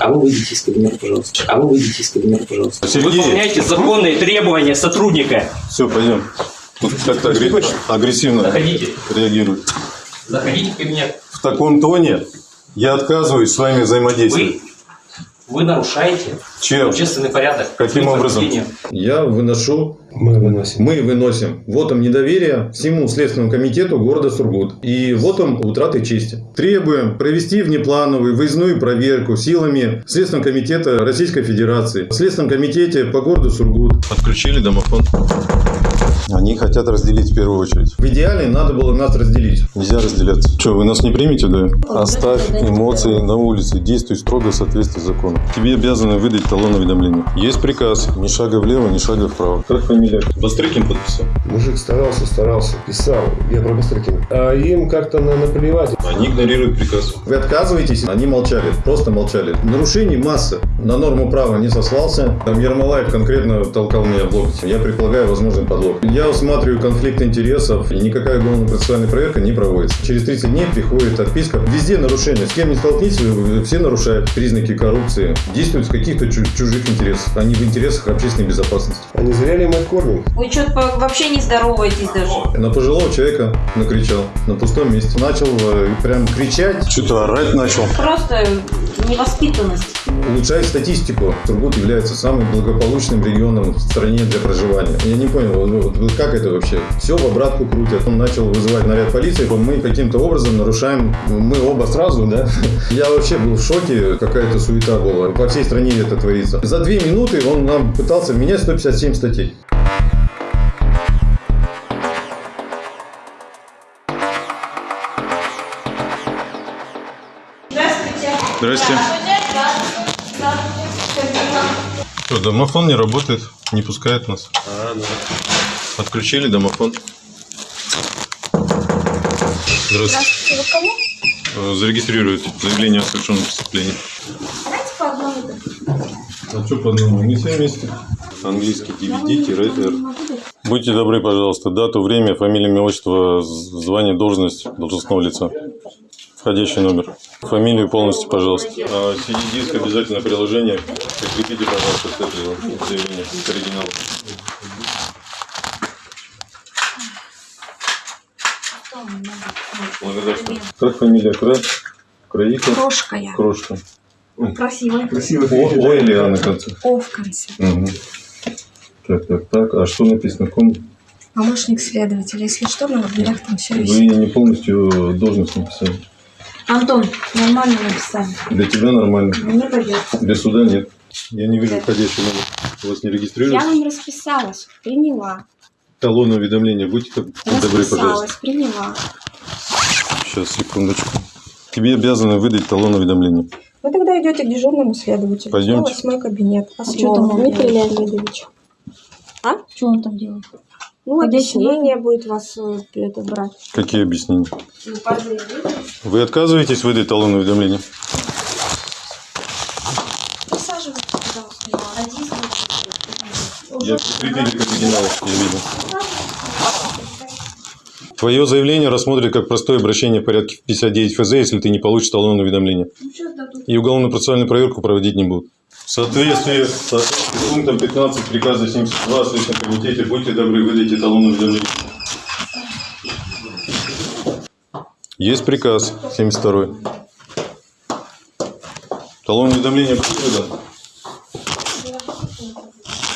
А вы выйдите из кабинета, пожалуйста. А вы выйдите из кабинета, пожалуйста. Сергей, Выполняйте законные требования сотрудника. все, пойдем. Тут как-то агре- агрессивно Заходите. реагирует. Заходите в кабинет. В таком тоне я отказываюсь с вами взаимодействовать. Вы, вы нарушаете Чем? общественный порядок. Каким образом? Я выношу, Мы выносим. мы выносим вотом недоверия всему Следственному комитету города Сургут и вотом утраты чести. Требуем провести внеплановую выездную проверку силами Следственного комитета Российской Федерации. В Следственном комитете по городу Сургут. Отключили домофон. Они хотят разделить в первую очередь. В идеале надо было нас разделить. Нельзя разделяться. Что, вы нас не примете, да? Оставь эмоции на улице. Действуй строго в соответствии с законом. Тебе обязаны выдать талон уведомления. Есть приказ. Ни шага влево, ни шага вправо. Как фамилия? Бастрыкин подписал. Мужик старался, старался, писал. Я про Бастрыкина. А им как-то на наплевать. Они игнорируют приказ. Вы отказываетесь? Они молчали. Просто молчали. Нарушений масса. На норму права не сослался. Там Ермолаев конкретно толкал меня в локоть. Я предполагаю возможный подлог. Я усматриваю конфликт интересов, и никакая уголовно-процессуальная проверка не проводится. Через 30 дней приходит отписка. Везде нарушения. С кем не столкнитесь, вы- все нарушают признаки коррупции. Действуют в каких-то чу- чужих интересах, а не в интересах общественной безопасности. А не зря ли мы кормим? Вы что-то вообще не здороваетесь даже. На пожилого человека накричал на пустом месте. Начал э, прям кричать. Что-то орать начал. Просто невоспитанность. Улучшает статистику. Сургут является самым благополучным регионом в стране для проживания. Я не понял, вот- вот как это вообще? Все в обратку крутят. Он начал вызывать наряд полиции. Мы каким-то образом нарушаем, мы оба сразу, да? Я вообще был в шоке, какая-то суета была. По всей стране это творится. За две минуты он нам пытался менять 157 статей. Здравствуйте. Здрасте. Что, домофон не работает, не пускает нас. Отключили домофон. Здравствуйте. Вы кому? Э, Зарегистрируют заявление о совершенном преступлении. Давайте по одному. А что по одному? Мы все вместе. Английский DVD-R. Будьте добры, пожалуйста, дату, время, фамилия, имя, отчество, звание, должность должностного лица. Входящий номер. Фамилию полностью, пожалуйста. А, CD-диск обязательно приложение. Прикрепите, пожалуйста, к этому заявлению к оригиналу. Благодарствую. Как фамилия? Кра... Краиков? Крошка я. Крошка. Красивая. О, О или А на конце? О в конце. Мгм. Так, так, так. А что написано? Ком? Помощник следователя. Если что, на дверях там все Вы висит. не полностью должность написали. Антон, нормально написали. Для тебя нормально. Мне пойдет. Для суда нет. Я не вижу входящий номер. У вас не Я регистрируется? вам расписалась. Приняла. Талон уведомления. Будьте так добры, пожалуйста. Расписалась. Приняла. Сейчас, секундочку. Тебе обязаны выдать талон уведомления. Вы тогда идете к дежурному следователю. Пойдемте. Восьмой кабинет. А что там Дмитрий? Леонидович. А? Что он там делает? Ну, объяснение будет вас э, это брать. Какие объяснения? Ну. Вы отказываетесь выдать талон уведомления? Присаживайтесь, пожалуйста. Я прикрепили к оригиналу, я видел. Твое заявление рассмотрят как простое обращение в порядке 59 ФЗ, если ты не получишь талон уведомления. И уголовно-процессуальную проверку проводить не будут. Соответствии с пунктом 15 приказа 72 о Следственном комитете, будьте добры, выдайте талон уведомления. Есть приказ 72 Талон уведомления будет выдан?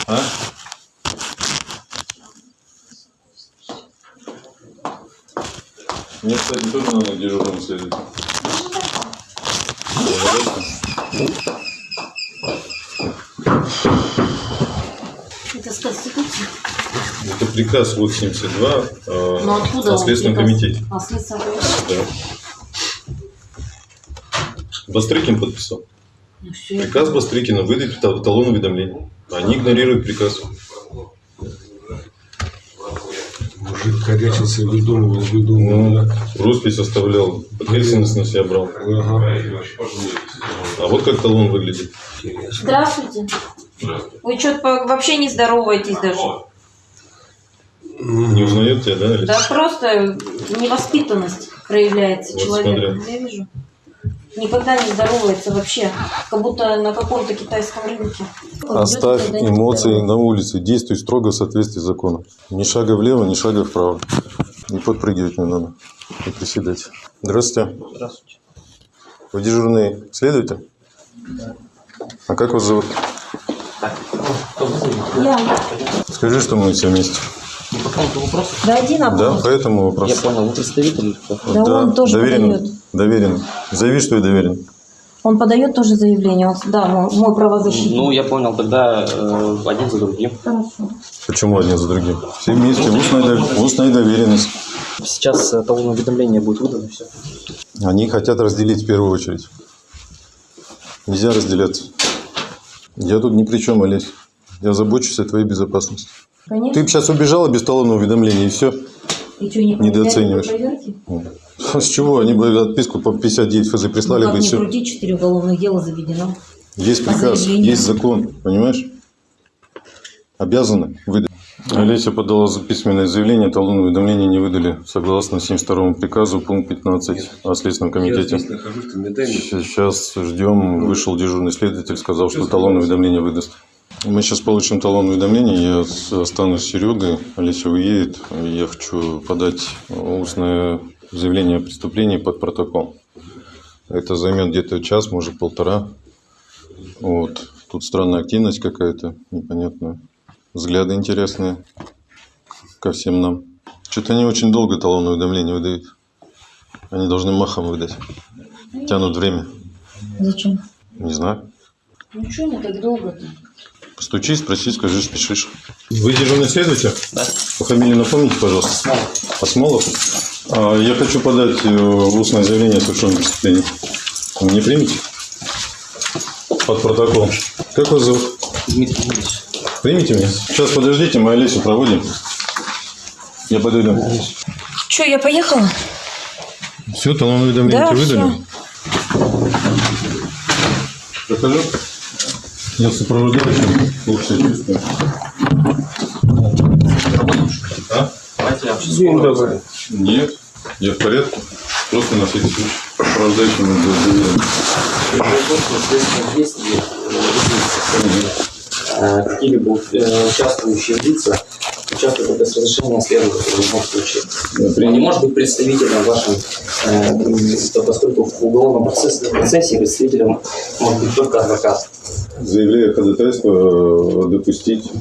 А? Мне, кстати, тоже надо к дежурному приказ 82 э, о? Следственном комитете. А следственном Да. Бастрыкин подписал. Ну, все. Приказ Бастрыкина выдать та- талон уведомления. Они игнорируют приказ. Мужик корячился, выдумывал, выдумывал. Ну, роспись оставлял, ответственность на себя брал. Ага. А вот как талон выглядит. Здравствуйте. Вы что-то вообще не здороваетесь даже. Не узнает тебя, да? Да просто невоспитанность проявляется Вот человека. смотрю. Я вижу. никогда не здоровается вообще. Как будто на каком-то китайском рынке. Оставь не эмоции на улице. Действуй строго в соответствии с законом. Ни шага влево, ни шага вправо. Не подпрыгивать не надо. И приседать. Здравствуйте. Здравствуйте. Вы дежурный следователь? А как вас зовут? Ну? Я. Скажи, что мы все вместе. Ну, по какому-то вопросу? Да один Да, вопрос. по этому Я вопросу. понял, вы представитель кто? Да он тоже доверен. подает. Доверен. Заяви, что я доверен. Он подает тоже заявление. Он, да, мой, мой правозащитник. Ну, я понял, тогда э, один за другим. Хорошо. Почему один за другим? Все вместе. Устная, дов- устная доверенность. Сейчас э, талон уведомления будет выдано, все. Они хотят разделить в первую очередь. Нельзя разделяться. Я тут ни при чем, Олесь. Я забочусь о твоей безопасности. Конечно. Ты бы сейчас убежала без талонного уведомления, и все. И что, не недооцениваешь. проверки? С чего? Они бы отписку по 59 ФЗ прислали Ну, бы, и все. крути, четыре уголовных дела заведено. Есть приказ, есть закон, понимаешь? Обязаны выдать. Олеся подала за- письменное заявление, талон уведомления не выдали, согласно 72 приказу, пункт 15 о Следственном Я комитете. здесь нахожусь. Сейчас ждем, вышел дежурный следователь, сказал, что талон уведомления выдаст. Мы сейчас получим талон уведомления, я останусь с Серегой, Олеся уедет, я хочу подать устное заявление о преступлении под протокол. Это займет где-то час, может полтора. Вот. Тут странная активность какая-то, непонятная. Взгляды интересные ко всем нам. Что-то они очень долго талон уведомления выдают. Они должны махом выдать. Тянут время. Зачем? Не знаю. Ну что мы так долго-то? Постучи, спроси, скажи, спешишь. Вы дежурный следователь? Да. По фамилии напомните, пожалуйста. Осмолов. А, я хочу подать э, устное заявление о совершенном преступлении. Вы не примете? Под протокол. Как вас зовут? Дмитрий Юрьевич. Примите меня? Сейчас подождите, мы Олесю проводим. Я подойду. Че, я поехала? Все, талон уведомления Да, выдали? всё. Прохожу. Я сопровождающим. Лучше чувствую. А? День добрый. Нет, я в порядке. Просто на всякий случай. Сопровождающим заявление. действия э, какие-либо э, участвующие лица участвуют без разрешения следователя в любом случае. Он не может быть представителем вашим, э, то поскольку в уголовном процессе, процессе представителем может быть только адвокат. Заявляю ходатайство э, допустить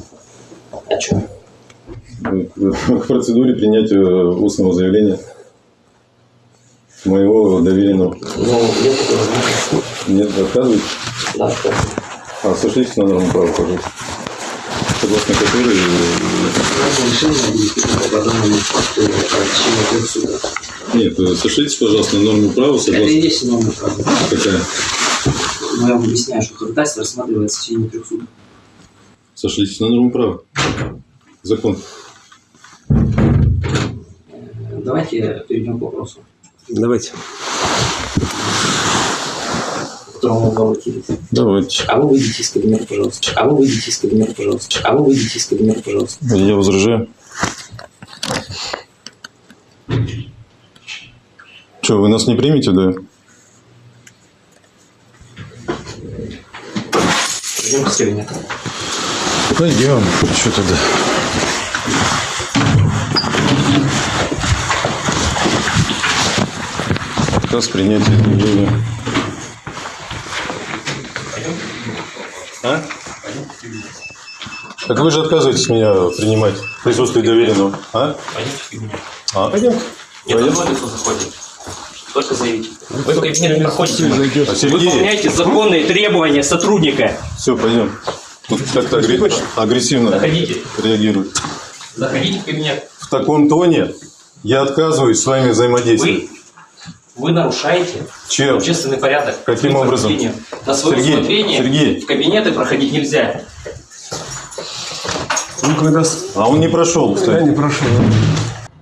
что? э, к процедуре принятия устного заявления моего доверенного. Ну, возможности. Нет, отказываете? Да. А, сошлитесь на норму права, пожалуйста. Согласно которой э, э. Нет, э, сошлитесь, пожалуйста, на норму права, Это и согласно есть норма права. какая? Но я вам объясняю, что ходатайство рассматривается в течение трех суток. Сошлитесь на норму права. Закон. Э, Давайте перейдем к вопросу, Давайте. которому вы обратились. Давайте. А вы выйдите из кабинета, пожалуйста. А вы выйдите из кабинета, пожалуйста. А вы выйдите из кабинета, пожалуйста. Я возражаю. Что, вы нас не примете, да? Идем из кабинета. Пойдем. Что тогда? Отказ принятия заявления. А? Так вы же отказываетесь меня принимать в присутствии доверенного. А? Пойдемте. А? Пойдем. Нет, Пойдем. Одно лицо заходит. Только заявите. Вы в кабинет не проходите. Выполняйте законные требования сотрудника. все, пойдем. Тут как-то агре- агрессивно Заходите. реагирует. Заходите в кабинет. В таком тоне я отказываюсь с вами взаимодействовать. Вы, вы нарушаете Чем? общественный порядок. Каким образом? На свое Сергей, усмотрение Сергей. в кабинеты проходить нельзя. Ну, когда А он не прошел, я кстати. не прошел.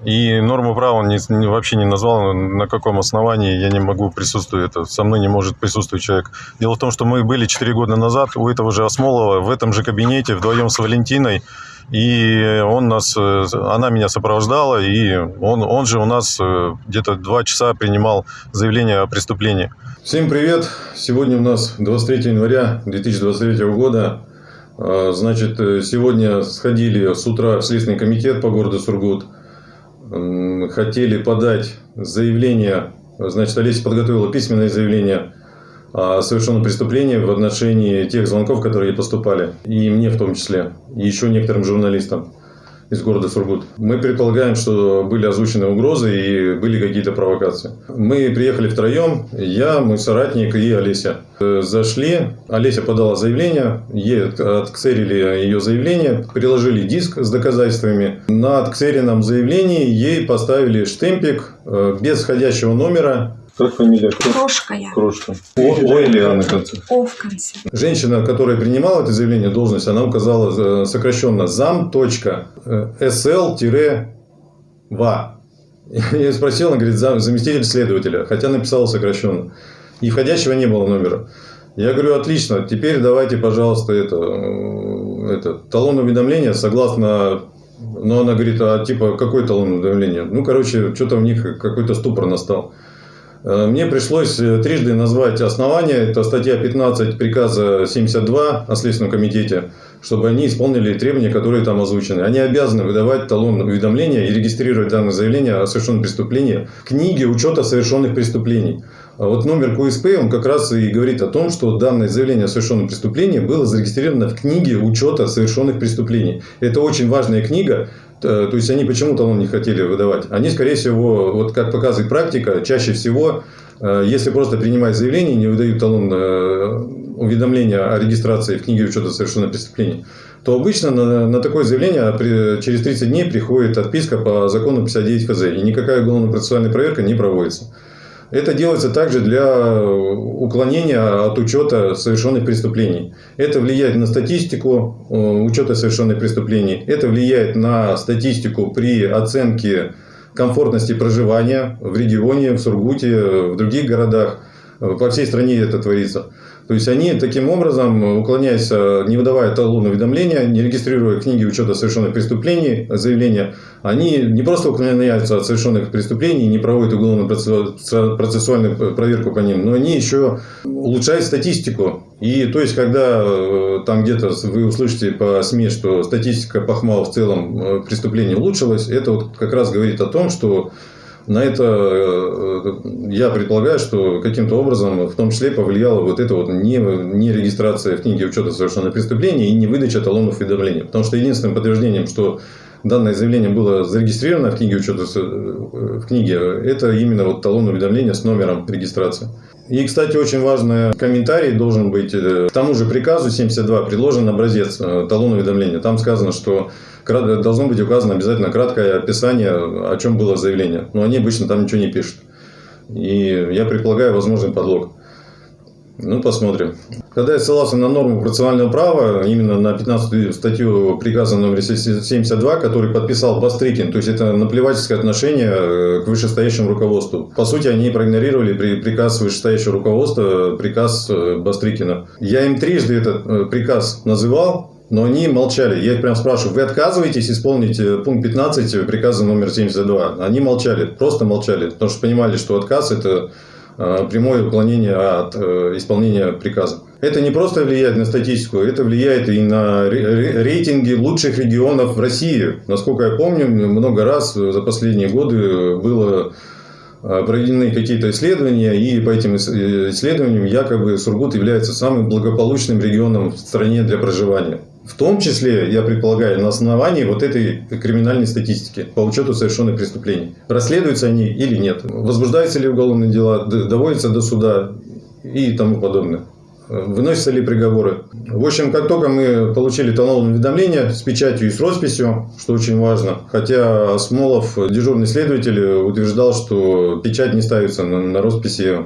И норму права он не- не- вообще не назвал, на каком основании я не могу присутствовать. Это, со мной не может присутствовать человек. Дело в том, что мы были 4 года назад у этого же Осмолова в этом же кабинете вдвоем с Валентиной. И он нас, э, она меня сопровождала, и он, он же у нас э, где-то два часа принимал заявление о преступлении. Всем привет! Сегодня у нас 23 января 2023 года. А, Значит, э, сегодня сходили с утра в Следственный комитет по городу Сургут. Хотели подать заявление. Значит, Олеся подготовила письменное заявление о совершенном преступлении в отношении тех звонков, которые ей поступали. И мне в том числе. И еще некоторым журналистам из города Сургут. Мы предполагаем, что были озвучены угрозы и были какие-то провокации. Мы приехали втроем, я, мой соратник и Олеся. Э, Зашли, Олеся подала заявление, ей от- отксерили ее заявление, приложили диск с доказательствами. На отксеренном заявлении ей поставили штемпик э, без входящего номера. Как фамилия? Крошка я. Крошка. О, или А на конце. О в конце. Женщина, которая принимала это заявление, должность, она указала э, сокращенно зам. сл-ва. Я спросил, она говорит, «Зам- заместитель следователя, хотя написала сокращенно. И входящего не было номера. Я говорю, отлично, теперь давайте, пожалуйста, это, э, это талон уведомления согласно... Но она говорит, а типа какой талон уведомления? Ну, короче, что-то у них какой-то ступор настал. Э, Мне пришлось э, трижды назвать основания. Это статья 15 приказа 72 о Следственном комитете, чтобы они исполнили требования, которые там озвучены. Они обязаны выдавать талон уведомления и регистрировать данное заявление о совершенном преступлении в книге учета совершенных преступлений. А вот номер КУСП, он как раз и говорит о том, что данное заявление о совершенном преступлении было зарегистрировано в книге учета совершенных преступлений. Это очень важная книга, То есть они почему талон не хотели выдавать? Они, скорее всего, вот как показывает практика, чаще всего, э, если просто принимать заявление, не выдают талон э, уведомления о регистрации в книге учета совершенных преступлений, то обычно на, на такое заявление при- через 30 дней приходит отписка по закону 59 ФЗ, и никакая уголовно-процессуальная проверка не проводится. Это делается также для уклонения от учета совершенных преступлений. Это влияет на статистику э, учета совершенных преступлений. Это влияет на статистику при оценке комфортности проживания в регионе, в Сургуте, в других городах. Э, По всей стране это творится. То есть они таким образом, уклоняясь, э, не выдавая талон уведомления, не регистрируя книги учета совершенных преступлений, заявления, они не просто уклоняются от совершенных преступлений, не проводят уголовно-процессуальную проверку по ним, но они еще улучшают статистику. И то есть, когда э, там где-то вы услышите по СМИ, что статистика по ХМАО в целом э, преступлений улучшилась, это вот как раз говорит о том, что на это э, я предполагаю, что каким-то образом в том числе повлияла вот эта вот не, не регистрация в книге учета совершенных преступлений и не выдача талонов уведомления. Потому что единственным подтверждением, что данное заявление было зарегистрировано в книге учета э, в книге, это именно вот талон уведомления с номером регистрации. И, кстати, очень важный комментарий должен быть. э, К тому же приказу 72 предложен образец талона уведомления. Там сказано, что должно быть указано обязательно краткое описание, о чем было заявление. Но они обычно там ничего не пишут. И я предполагаю возможный подлог. Ну, посмотрим. Когда я ссылался на норму процессуального права, именно на 15 статью приказа номер 72, который подписал Бастрыкин, то есть это наплевательское отношение э, к вышестоящему руководству. По сути, они проигнорировали при- приказ вышестоящего руководства, приказ э, Бастрыкина. Я им трижды этот э, приказ называл, но они молчали. Я их прям спрашиваю, вы отказываетесь исполнить э, пункт 15 приказа номер 72? Они молчали, просто молчали, потому что понимали, что отказ это э, прямое уклонение от э, исполнения приказа. Это не просто влияет на статистику, это влияет и на ре- ре- рейтинги лучших регионов в России. Насколько я помню, много раз за последние годы было проведены какие-то исследования, и по этим ис- исследованиям якобы Сургут является самым благополучным регионом в стране для проживания. В том числе, я предполагаю, на основании вот этой криминальной статистики по учету совершенных преступлений. Расследуются они или нет? Возбуждаются ли уголовные дела? Доводятся до суда? И тому подобное. Выносятся ли приговоры? В общем, как только мы получили талон уведомления с печатью и с росписью, что очень важно, хотя Смолов, дежурный следователь, утверждал, что печать не ставится на, на росписи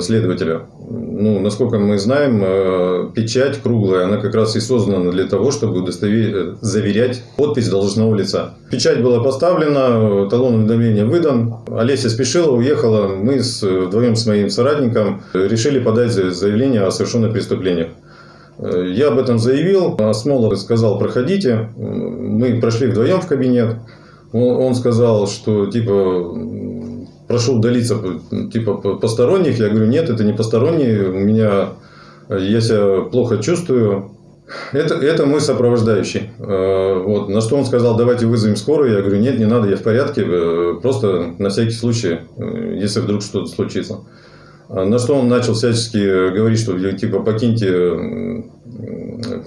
следователя. Ну, насколько мы знаем, э, печать круглая, она как раз и создана для того, чтобы удостове- э, заверять подпись должностного лица. Печать была поставлена, талон уведомления выдан. Олеся спешила, уехала. Мы с, вдвоем с моим соратником решили подать за- заявление о совершенных преступлениях. Э, Я об этом заявил, Осмолов сказал, проходите. Мы прошли вдвоем в кабинет. Он, сказал, что типа прошу удалиться типа посторонних. Я говорю, нет, это не посторонние. У меня я себя плохо чувствую. Это, это мой сопровождающий. Э, Вот. На что он сказал, давайте вызовем скорую. Я говорю, нет, не надо, я в порядке. э, Просто на всякий случай, э, если вдруг что-то случится. На что он начал всячески говорить, что типа покиньте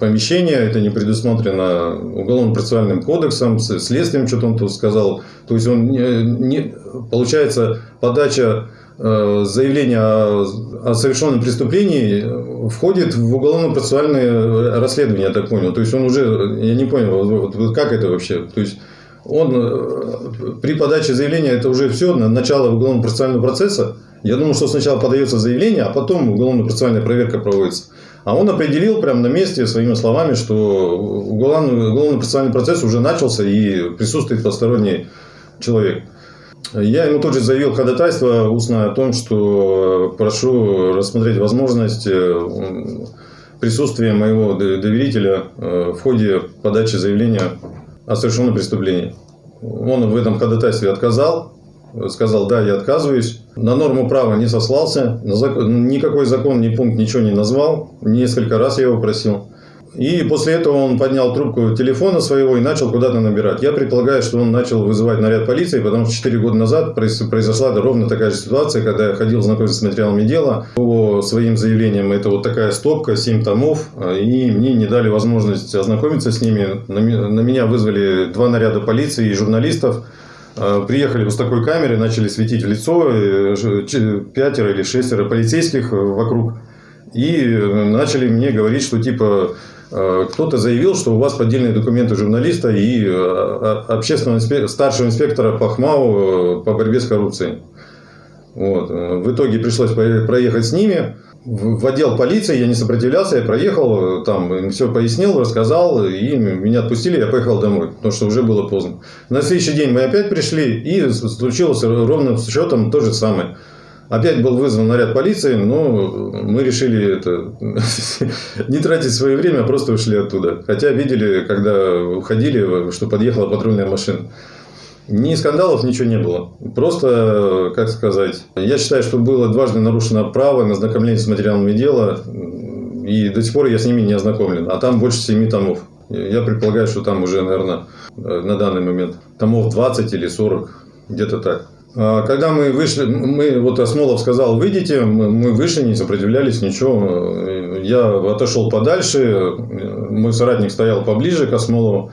помещение, это не предусмотрено уголовно-процессуальным кодексом, следствием, что-то он тут сказал. То есть он не, не- получается подача э, заявления о, о совершенном преступлении входит в уголовно-процессуальное расследование, я так понял. То есть он уже, я не понял, вот- вот как это вообще? То есть он э, при подаче заявления это уже все, начало уголовно-процессуального процесса. Я думал, что сначала подается заявление, а потом уголовно-процессуальная проверка проводится. А он определил прямо на месте своими словами, что уголовно- уголовно-процессуальный процесс уже начался и присутствует посторонний человек. Я ему тут же заявил ходатайство устное о том, что прошу рассмотреть возможность э, присутствия моего доверителя э, в ходе подачи заявления о совершенном преступлении. Он в этом ходатайстве отказал, сказал, да, я отказываюсь. На норму права не сослался, никакой закон, ни пункт ничего не назвал. Несколько раз я его просил. И после этого он поднял трубку телефона своего и начал куда-то набирать. Я предполагаю, что он начал вызывать наряд полиции, потому что 4 года назад произ- произошла ровно такая же ситуация, когда я ходил знакомиться с материалами дела. По своим заявлениям это вот такая стопка, 7 томов, и мне не дали возможность ознакомиться с ними. На меня вызвали два наряда полиции и журналистов. Э, Приехали вот с такой камерой, начали светить в лицо, э, пятеро или шестеро полицейских э, вокруг. И начали мне говорить, что типа кто-то заявил, что у вас поддельные документы журналиста и общественного инспе- старшего инспектора по ХМАУ э, по борьбе с коррупцией. Вот. В итоге пришлось проехать с ними в отдел полиции, я не сопротивлялся, я проехал, там им все пояснил, рассказал, и меня отпустили, я поехал домой, потому что уже было поздно. На следующий день мы опять пришли, и случилось ровным счетом то же самое. Опять был вызван наряд полиции, но мы решили это, не тратить свое время, а просто ушли оттуда. Хотя видели, когда уходили, что подъехала патрульная машина. Ни скандалов, ничего не было. Просто, как сказать, я считаю, что было дважды нарушено право на ознакомление с материалами дела, и до сих пор я с ними не ознакомлен. А там больше семи томов. Я предполагаю, что там уже, наверное, на данный момент томов 20 или 40, где-то так. А Когда мы вышли, мы, вот Осмолов сказал, выйдите, мы вышли, не сопротивлялись, ничего. Я отошел подальше, мой соратник стоял поближе к Осмолову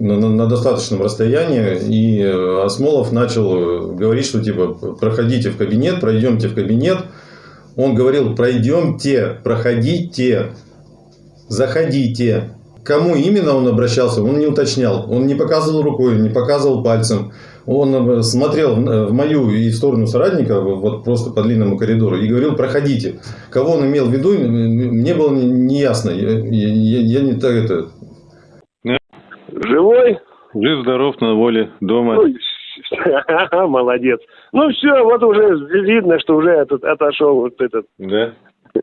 на, на- достаточном расстоянии, и Осмолов начал говорить, что типа проходите в кабинет, пройдемте в кабинет. Он говорил, пройдемте, проходите, заходите. Кому именно он обращался, он не уточнял. Он не показывал рукой, не показывал пальцем. Он э, смотрел в мою и в сторону соратника, вот просто по длинному коридору, и говорил, проходите. Кого он имел в виду, мне было не- неясно. Я, я- я не так это... Жив-здоров на воле дома. Ну, молодец. Ну все, вот уже видно, что уже этот, отошел вот этот. Да?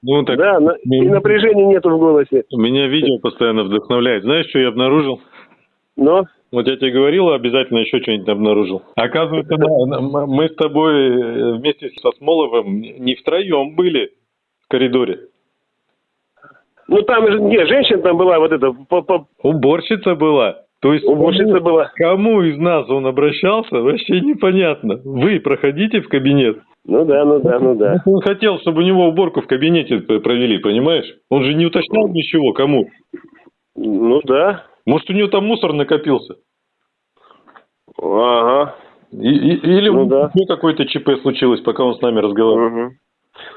Ну, так Да, и напряжения нету в голосе. меня видео постоянно вдохновляет. Знаешь, что я обнаружил? Но Вот я тебе говорил, обязательно еще что-нибудь обнаружил. Оказывается, мы с тобой э, вместе со Смоловым не втроем были в коридоре. ну там же не женщина там была вот эта Уборщица была. То есть кому, была. кому из нас он обращался, вообще непонятно. Вы проходите в кабинет. Ну да, ну да, ну да. Он хотел, чтобы у него уборку в кабинете провели, понимаешь? Он же не уточнял ничего, кому. Ну да. Может, у него там мусор накопился. Ага. И- и- или Ну у да. какое-то ЧП случилось, пока он с нами разговаривал. Мгм.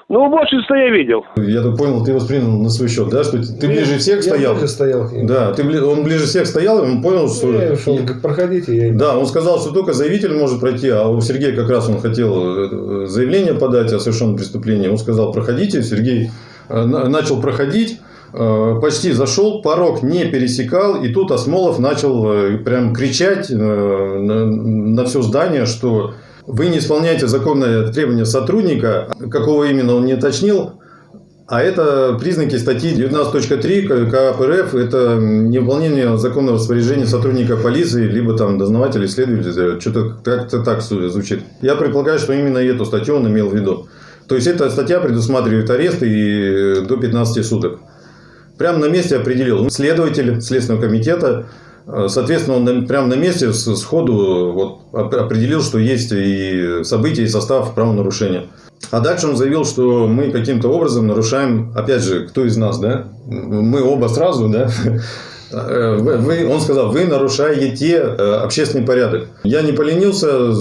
Ну, уборщицу я видел. Я так понял, ты воспринял на свой счет, да? Что ты ближе всех Я стоял? ближе стоял к ним. Да, ты, он ближе всех стоял, и он понял, что... Я ушел, проходите, я Да, он сказал, что только заявитель может пройти, а у Сергея как раз он хотел э, заявление подать о совершенном преступлении. Он сказал, проходите. Сергей э, на- начал проходить, э, почти зашел, порог не пересекал, и тут Осмолов начал прям кричать на, на все здание, что вы не исполняете законное требование сотрудника, какого именно он не уточнил, А это признаки статьи 19.3 КАП РФ. Это невыполнение законного распоряжения сотрудника полиции, либо там дознавателя, следователя. Что-то как-то так звучит. Я предполагаю, что именно эту статью он имел в виду. То есть, эта статья предусматривает арест и до 15 суток. Прямо на месте определил следователь Следственного комитета. Соответственно, он прямо на месте сходу вот, оп- определил, что есть и события, и состав правонарушения. А дальше он заявил, что мы каким-то образом нарушаем, опять же, кто из нас, да? Мы оба сразу, да? Э, вы- он сказал, вы нарушаете э, общественный порядок. Я не поленился,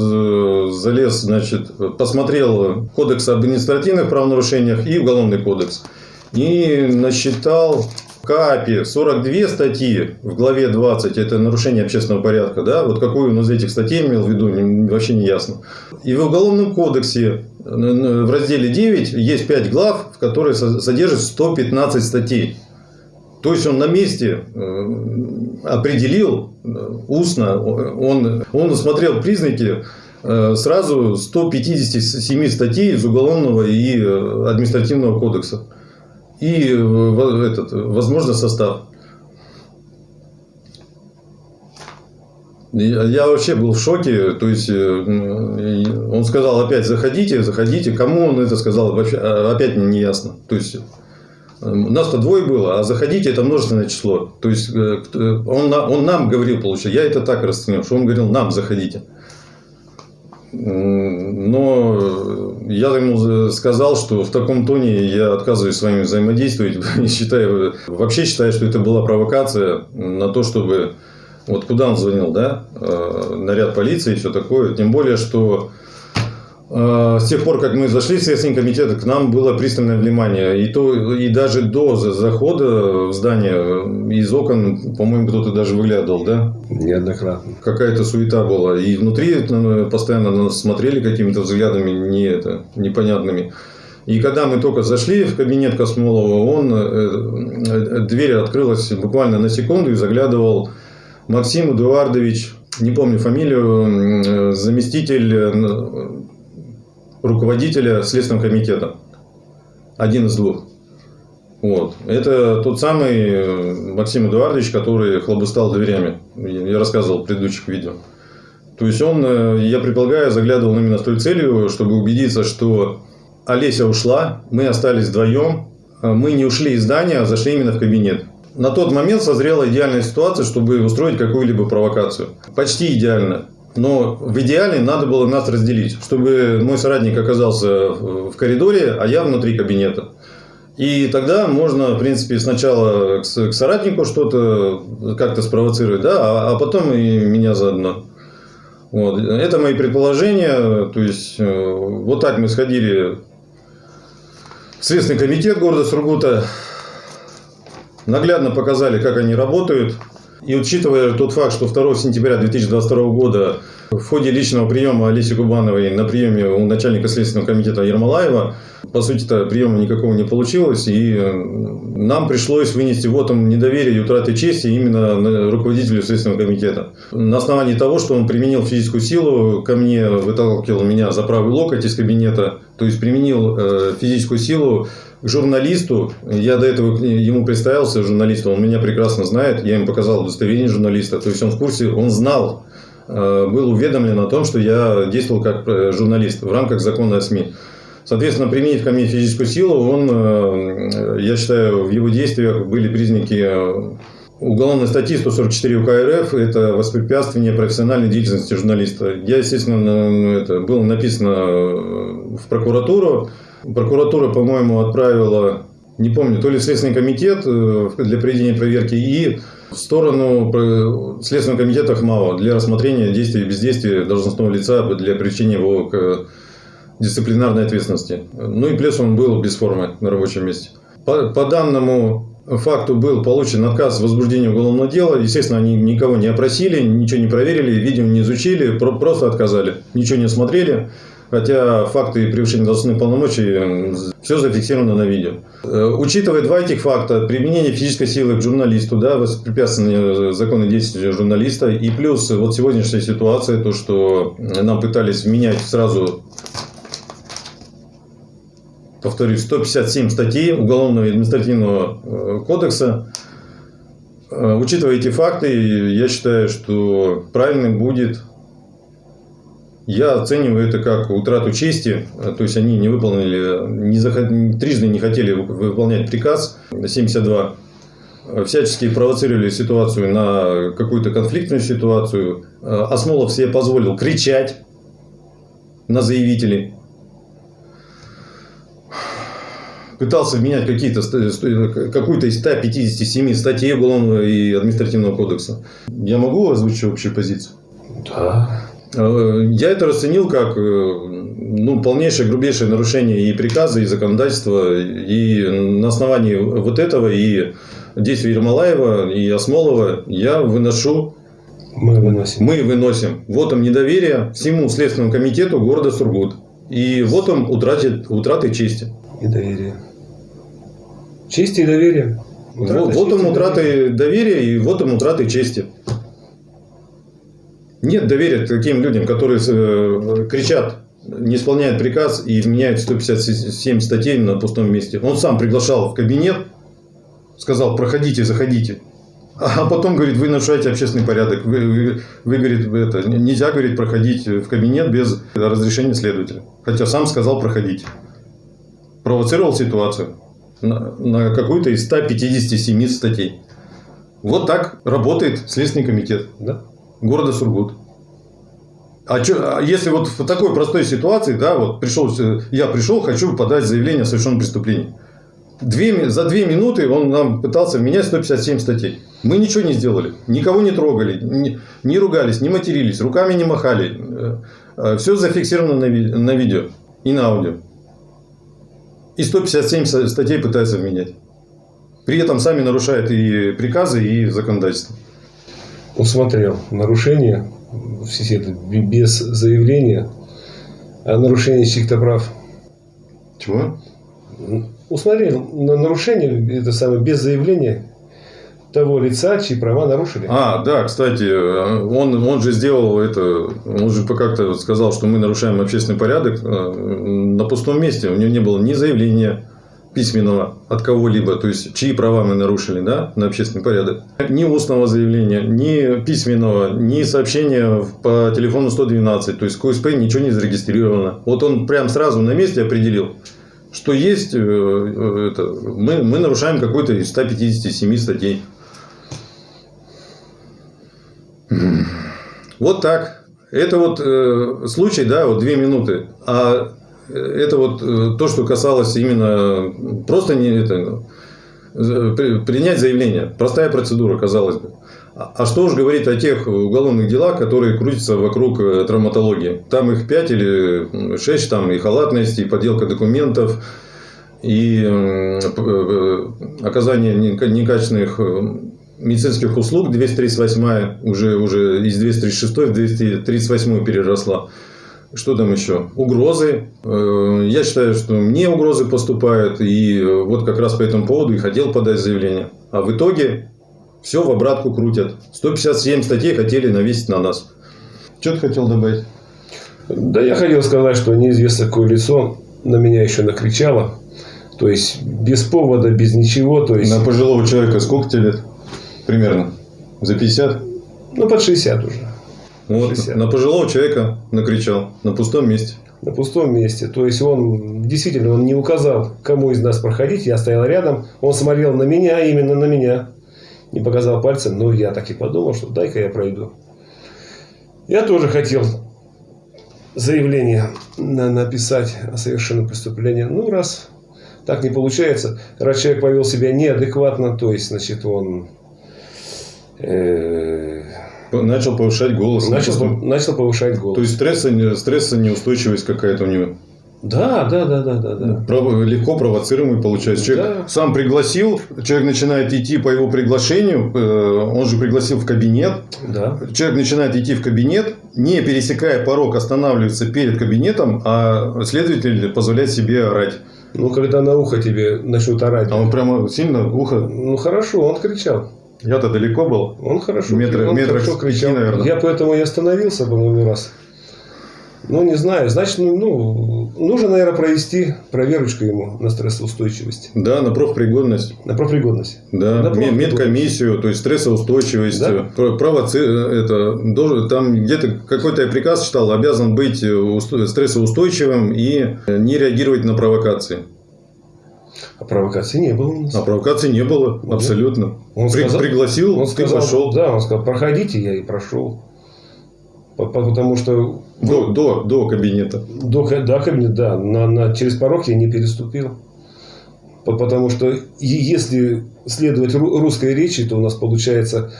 залез, значит, посмотрел кодекс об административных правонарушениях и уголовный кодекс. И насчитал КАПе 42 статьи в главе 20, это нарушение общественного порядка, да, вот какую он из этих статей имел в виду, вообще не ясно. И в Уголовном кодексе в разделе 9 есть 5 глав, в которые со- содержит 115 статей. То есть он на месте э, определил э, устно, он, он усмотрел признаки э, сразу 157 статей из Уголовного и Административного кодекса. И э, этот, возможно, состав. Я, вообще был в шоке. То есть, э, он сказал опять, заходите, заходите. Кому он это сказал, вообще, а, опять не ясно. То есть, э, нас-то двое было, а заходите это множественное число. То есть, он, он нам говорил, получается. Я это так расценил, что он говорил, нам заходите. Но я ему за- сказал, что в таком тоне я отказываюсь с вами взаимодействовать. И считаю, вообще считаю, что это была провокация на то, чтобы... Вот куда он звонил, да? Э, Наряд полиции и все такое. Тем более, что э, с тех пор, как мы зашли в Следственный комитет, к нам было пристальное внимание. И, то, и даже до за- захода в здание э, из окон, по-моему, кто-то даже выглядывал, да? Неоднократно. какая-то суета была. И внутри э, постоянно на нас смотрели какими-то взглядами не это, непонятными. И когда мы только зашли в кабинет Космолова, он, э, дверь открылась буквально на секунду и заглядывал Максим Эдуардович, не помню фамилию, заместитель руководителя Следственного комитета. Один из двух. Вот. Это тот самый э, Максим Эдуардович, который хлобыстал дверями. Я рассказывал в предыдущих видео. То есть он, э, я предполагаю, заглядывал именно с той целью, чтобы убедиться, что Олеся ушла, мы остались вдвоем, а мы не ушли из здания, а зашли именно в кабинет. На тот момент созрела идеальная ситуация, чтобы устроить какую-либо провокацию. Почти идеально. Но в идеале надо было нас разделить, чтобы мой соратник оказался в коридоре, а я внутри кабинета. И тогда можно, в принципе, сначала к соратнику что-то как-то спровоцировать, да, а, а потом и меня заодно. Вот. Это мои предположения. То есть, э, вот так мы сходили в Следственный комитет города Сургута. Наглядно показали, как они работают. И учитывая тот факт, что 2 сентября 2022 года в ходе личного приема Олеси Кубановой на приеме у начальника Следственного комитета Ермолаева, по сути-то приема никакого не получилось, и э, нам пришлось вынести вотом недоверия и утраты чести именно руководителю Следственного комитета. На основании того, что он применил физическую силу, ко мне выталкивал меня за правый локоть из кабинета, то есть применил э, физическую силу к журналисту. Я до этого ему представился журналисту, он меня прекрасно знает, я ему показал удостоверение журналиста, то есть он в курсе, он знал, э, был уведомлен о том, что я действовал как журналист в рамках закона о СМИ. Соответственно, применив ко мне физическую силу, он, э, я считаю, в его действиях были признаки э, уголовной статьи 144 УК РФ – это воспрепятствование профессиональной деятельности журналиста. Я, естественно, это было написано э, в прокуратуру. Прокуратура, по-моему, отправила, не помню, то ли в Следственный комитет э, для проведения проверки и в сторону э, Следственного комитета ХМАО для рассмотрения действий и бездействия должностного лица для привлечения его к дисциплинарной ответственности. Ну и плюс он был без формы на рабочем месте. По, по данному факту был получен отказ в возбуждении уголовного дела. Естественно, они никого не опросили, ничего не проверили, видео не изучили, про- просто отказали. Ничего не смотрели. Хотя факты превышения должностных полномочий все зафиксировано на видео. Э, Учитывая два этих факта, применение физической силы к журналисту, да, воспрепятствование законной деятельности журналиста, и плюс вот сегодняшняя ситуация, то, что нам пытались вменять сразу повторюсь, 157 статей Уголовного и административного э, кодекса. Э, Учитывая эти факты, я считаю, что правильным будет, я оцениваю это как утрату чести, э, то есть они не выполнили, не захот- трижды не хотели вы- выполнять приказ 72, э, всячески провоцировали ситуацию на какую-то конфликтную ситуацию. Осмолов себе позволил кричать на заявителей. Пытался менять какие-то, ст- ст- какую-то из 157 статей Уголовного и административного кодекса. Я могу озвучить общую позицию? Да. Э, Я это расценил как э, ну, полнейшее, грубейшее нарушение и приказа, и законодательства. И на основании вот этого и действий Ермолаева и Осмолова я выношу Мы выносим. мы выносим вотом недоверия всему Следственному комитету города Сургут. И вотом утраты, утраты чести. И доверие. Честь и доверие. Утрата Во- чести Вотом и утраты доверия и вотом утраты чести. Нет доверия таким людям, которые э, кричат, не исполняют приказ и вменяют 157 статей на пустом месте. Он сам приглашал в кабинет, сказал, проходите, заходите. А потом, говорит, вы нарушаете общественный порядок. Вы, вы- вы, говорит, это, нельзя, говорит, проходить в кабинет без разрешения следователя. Хотя сам сказал, проходите. Провоцировал ситуацию на, на какую-то из 157 статей. Вот так работает Следственный комитет Да. города Сургут. А, чё- а если вот в такой простой ситуации, да, вот пришел, э, я пришел, хочу подать заявление о совершенном преступлении. Две, за две минуты он нам пытался вменять 157 статей. Мы ничего не сделали. Никого не трогали, не, не ругались, не матерились, руками не махали. Все зафиксировано на, на видео и на аудио. И 157 со- статей пытаются вменять. При этом сами нарушают и приказы, и законодательство. Усмотрел нарушение все это без заявления о нарушении чьих-то прав. Чего? Усмотрел на нарушение это самое без заявления того лица, чьи права нарушили. А, да, кстати, он, он же сделал это, он же как-то сказал, что мы нарушаем общественный порядок э, на пустом месте. У него не было ни заявления письменного от кого-либо, то есть чьи права мы нарушили да, на общественный порядок. Ни устного заявления, ни письменного, ни сообщения по телефону 112, то есть КУСП ничего не зарегистрировано. Вот он прям сразу на месте определил, что есть, э, э, это, мы, мы нарушаем какой-то из 157 статей. Вот так. Это вот э, случай, да, вот две минуты. А это вот э, то, что касалось именно просто не это, э, при- принять заявление. Простая процедура, казалось бы. А а что уж говорить о тех уголовных делах, которые крутятся вокруг э, травматологии. Там их пять или шесть, там и халатность, и подделка документов, и э, э, оказание нека- некачественных э, медицинских услуг 238 уже, уже из 236 в 238 переросла. Что там еще? Угрозы. Э, Я считаю, что мне угрозы поступают. И вот как раз по этому поводу и хотел подать заявление. А в итоге все в обратку крутят. 157 статей хотели навесить на нас. Что ты хотел добавить? Да я хотел сказать, что неизвестно какое лицо на меня еще накричало. То есть без повода, без ничего. То есть, На пожилого человека сколько тебе лет? Примерно. За 50? ну, под 60 уже. Вот, 60. на пожилого человека накричал на пустом месте. На пустом месте. То есть он действительно он не указал, кому из нас проходить. Я стоял рядом. Он смотрел на меня, именно на меня. Не показал пальцем. Но я так и подумал, что дай-ка я пройду. Я тоже хотел заявление на- написать о совершенном преступлении. Ну, раз так не получается, раз человек повел себя неадекватно, то есть, значит, он Начал повышать голос. начал, начал повышать голос. То есть стресса, стресса неустойчивость какая-то у него. Да, да, да, да, да, да. Право- Легко провоцируемый получается. Человек Да. сам пригласил, человек начинает идти по его приглашению, э, он же пригласил в кабинет. Да. Человек начинает идти в кабинет, не пересекая порог, останавливается перед кабинетом, а следователь позволяет себе орать. Ну, когда на ухо тебе начнут орать. А он прямо сильно ухо. Ну, хорошо, он кричал. Я-то далеко был. Он хорошо, Метра- он метрах хорошо кричал. наверное. Я поэтому и остановился, по-моему, раз. Ну, не знаю. Значит, ну, ну, нужно, наверное, провести проверочку ему на стрессоустойчивость, Да, на профпригодность. на профпригодность. Да, На профпригодность. медкомиссию, то есть стрессоустойчивость, Да. провоци... э, это, должен, там где-то какой-то я приказ читал, обязан быть э, усто- стрессоустойчивым и э, не реагировать на провокации. А провокации не было у нас. А провокаций не было, Ну, абсолютно. Он При- сказал- пригласил, Он ты сказал, пошел. да, он сказал, проходите, я и прошел. По- по- Потому что До, до, до кабинета. до, до кабинета, да, на, на- через порог я не переступил. По- Потому что если следовать ру- русской речи, то у нас получается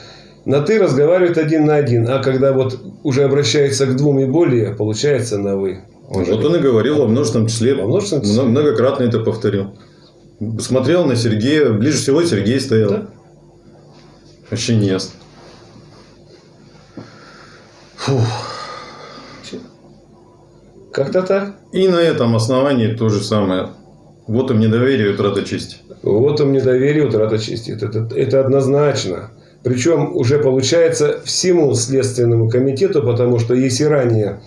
на ты разговаривает один на один, а когда вот уже обращается к двум и более, получается на вы. Он же- Вот он и говорил во множественном числе. Во множественном числе. Мно- Многократно это повторил. Смотрел на Сергея. Ближе всего Сергей стоял. Да. Вообще не ясно. Фух. Как-то так. И на этом основании то же самое. Вот им недоверие и утрата чести. Вот им недоверие, утрата чести. Это, это, это однозначно. Причем уже получается всему Следственному комитету, потому что если ранее,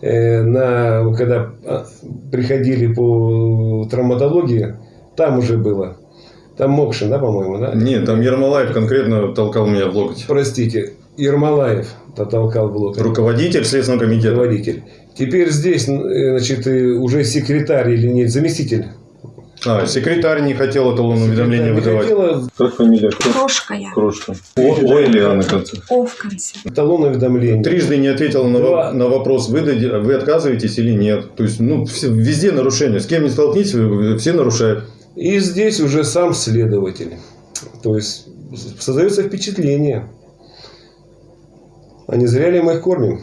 э, на, когда а, приходили по травматологии, там уже было. Там Мокшин, да, по-моему, да? Нет, там Ермолаев конкретно толкал меня в локоть. Простите, Ермолаев толкал в локоть. Руководитель Следственного комитета. Руководитель. Теперь здесь, э, значит, э, уже секретарь или нет, заместитель. А, секретарь не хотел эталон уведомления выдавать. хотела Как фамилия? Крошка я. Крошка. О, О или А на конце. О в конце. талон уведомления. Трижды не ответил на, Два. на вопрос, вы, вы отказываетесь или нет. То есть, ну, все- везде нарушения. С кем не столкнитесь, все нарушают. И здесь уже сам следователь. То есть создается впечатление. А не зря ли мы их кормим?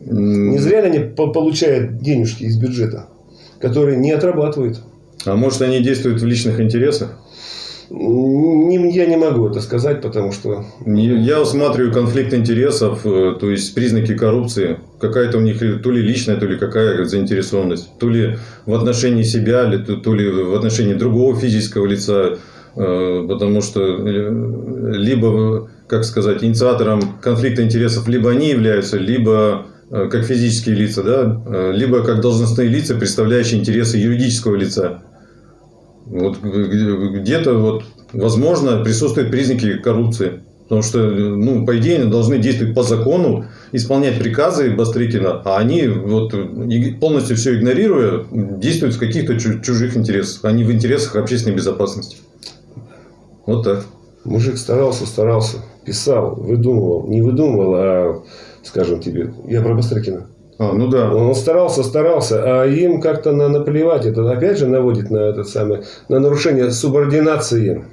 Не зря ли они по- получают денежки из бюджета, которые не отрабатывают? А может, они действуют в личных интересах? Я не могу это сказать, потому что Я усматриваю конфликт интересов, э, то есть признаки коррупции. Какая-то у них то ли личная, то ли какая заинтересованность. То ли в отношении себя, то ли в отношении другого физического лица. Э, Потому что э, либо, как сказать, инициатором конфликта интересов либо они являются, либо как физические лица, да, либо как должностные лица, представляющие интересы юридического лица. Вот где-то вот, возможно, присутствуют признаки коррупции. Потому что, ну, по идее, должны действовать по закону, исполнять приказы Бастрыкина, а они, вот, полностью все игнорируя, действуют в каких-то чу- чужих интересах, а не в интересах общественной безопасности. Вот так. мужик старался, старался, писал, выдумывал. Не выдумывал, а, скажем тебе, я про Бастрыкина. А, ну да. Он старался, старался, а им как-то на, наплевать. Это опять же наводит на этот самый, на нарушение субординации.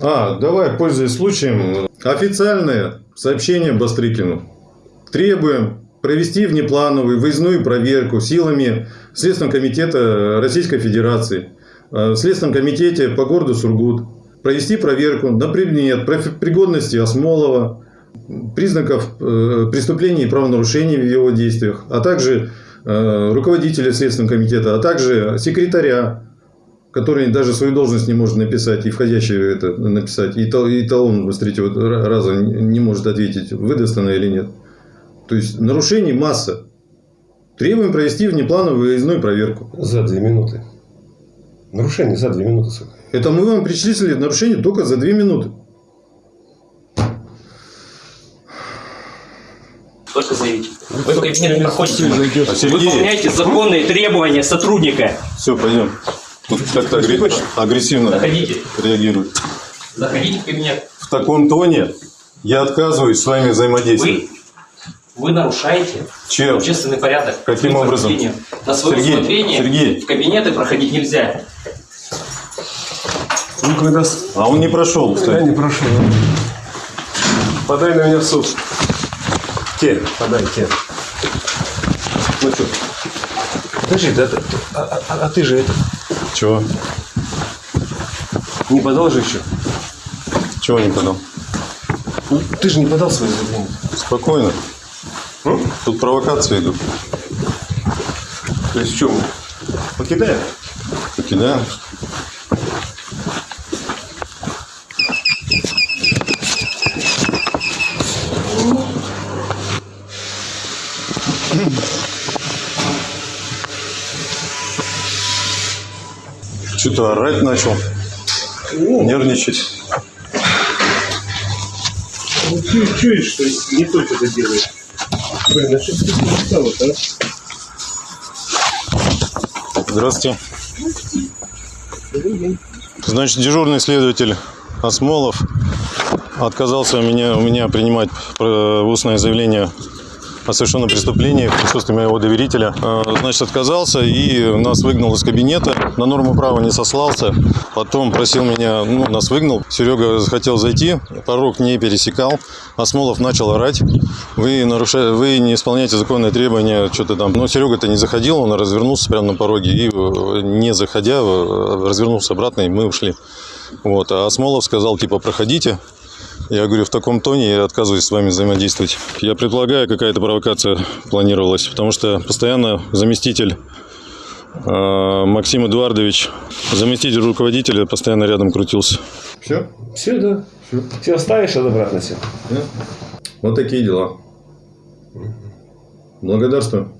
А, давай, пользуясь случаем, официальное сообщение Бастрыкину. Требуем провести внеплановую выездную проверку силами Следственного комитета Российской Федерации, э, в Следственном комитете по городу Сургут, провести проверку на предмет пригодности Осмолова, признаков э, преступлений и правонарушений в его действиях, а также э, руководителя Следственного комитета, а также секретаря который даже свою должность не может написать и входящую это написать, и, тал- и талон с третьего ра- раза не может ответить, выдаст она или нет. То есть нарушений масса. Требуем провести внеплановую выездную проверку. За две минуты. Нарушение за две минуты. сука. Это мы вам перечислили нарушение только за две минуты. Только заявить. Вы в кабинет не проходите. Выполняйте законные требования сотрудника. все, пойдем. Тут как-то агрессивно Заходите. реагирует. Заходите в кабинет. В таком тоне я отказываюсь с вами взаимодействовать. Вы, вы нарушаете Чем? общественный порядок. Каким образом? На свое Сергей, усмотрение Сергей. в кабинеты проходить нельзя. Ну, когда... А он не прошел, Я кстати. не прошу. Подай на меня в суд. Те, подай, те. Ну что? Подожди, да, да, а, а- а ты же это Чего? не подал же еще? Чего не подал? Ну, ты же не подал свое заявление. Спокойно. Тут провокации идут. То есть в чем? Покидаем? Покидаем. Что-то орать начал, нервничать. Ну, чу- чуешь, что не только это делает. Блин, а что ты стало-то, а? Здравствуйте. Значит, дежурный следователь Осмолов отказался у меня, у меня принимать устное заявление о совершенном преступлении в присутствии моего доверителя. Э, Значит, отказался и нас выгнал из кабинета. На норму права не сослался. Потом просил меня, ну, нас выгнал. Серега хотел зайти, порог не пересекал. Осмолов начал орать. Вы, нарушаете, вы не исполняете законные требования, что-то там. Но Серега-то не заходил, он развернулся прямо на пороге и, э, не заходя, э, развернулся обратно, и мы ушли. Вот. А Осмолов сказал, типа, проходите. Я говорю, в таком тоне я отказываюсь с вами взаимодействовать. Я предполагаю, какая-то провокация планировалась, потому что постоянно заместитель Максим Эдуардович, заместитель руководителя, постоянно рядом крутился. Все? Все, да. Все оставишь, а обратно все. Вот такие дела. Благодарствую.